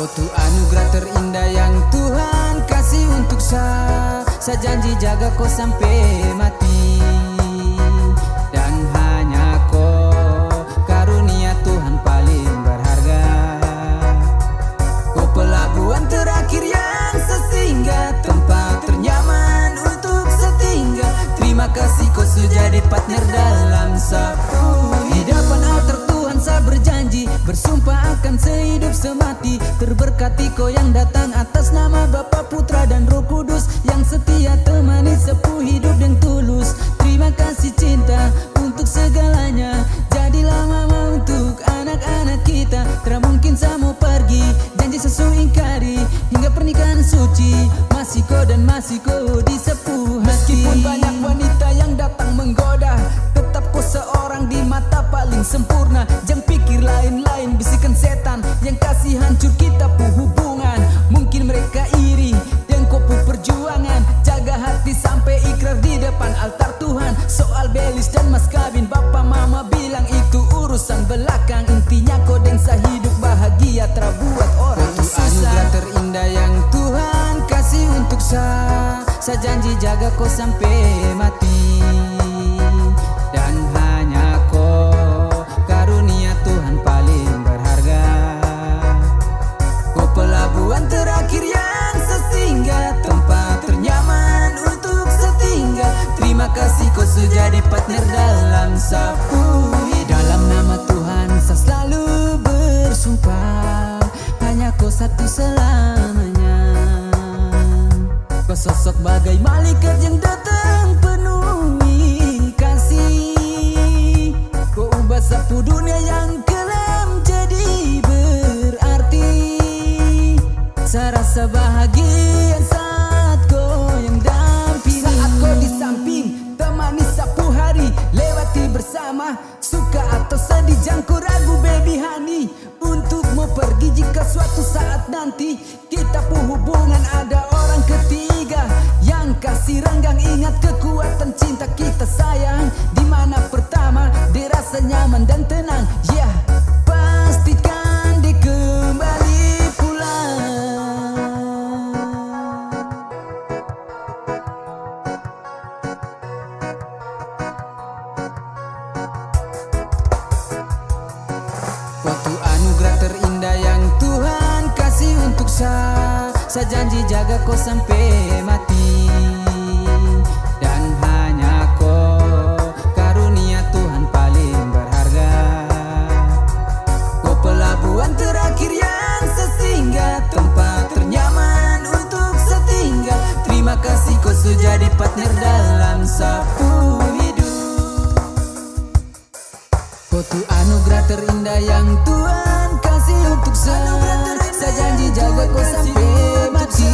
Suatu anugerah terindah yang Tuhan kasih untuk saya Saya janji jaga kau sampai mati. Dan hanya kau karunia Tuhan paling berharga. Kau pelabuhan terakhir yang sesinggah Tempat ternyaman untuk setinggal. Terima kasih kau sudah jadi partner dalam sapu Hidupan berjanji Bersumpah akan sehidup semati. Terberkati kau yang datang atas nama Bapa Putra dan Roh Kudus Yang setia temani sepuh hidup yang tulus. Terima kasih cinta untuk segalanya. Jadilah mama untuk anak-anak kita. Tidak mungkin saya mau pergi Janji sesuai ingkari. Hingga pernikahan suci Masih kau dan masih kau di sepuh hati. Meskipun banyak wanita seorang di mata paling sempurna. Jangan pikir lain-lain bisikan setan. Yang kasih hancur kita pu hubungan Mungkin mereka iri dan kau pu perjuangan. Jaga hati sampai ikrar di depan altar Tuhan. Soal belis dan mas kawin Bapak mama bilang itu urusan belakang. Intinya kau dan hidup bahagia Terbuat orang Itu susah. anugerah terindah yang Tuhan kasih untuk saya Saya janji jaga kau sampai mati jadi partner dalam sapu. Dalam nama Tuhan saya selalu bersumpah. Hanya kau satu selamanya. Kau sosok bagai malaikat yang datang penuhi kasih. Kau ubah sapu dunia yang kelam jadi berarti. Saya rasa bahagia honey Untuk mau pergi jika suatu saat nanti Kita pun hubungan. Ada orang ketiga Yang kasih renggang. Ingat kekuatan cinta kita saya Saya janji jaga kau sampai mati. Dan hanya kau karunia Tuhan paling berharga. Kau pelabuhan terakhir yang sesinggah Tempat ternyaman untuk setinggal. Terima kasih kau sudah jadi partner dalam sapu Kau anugerah terindah yang Tuhan kasih untuk saya. Saya janji jaga kau sampai mati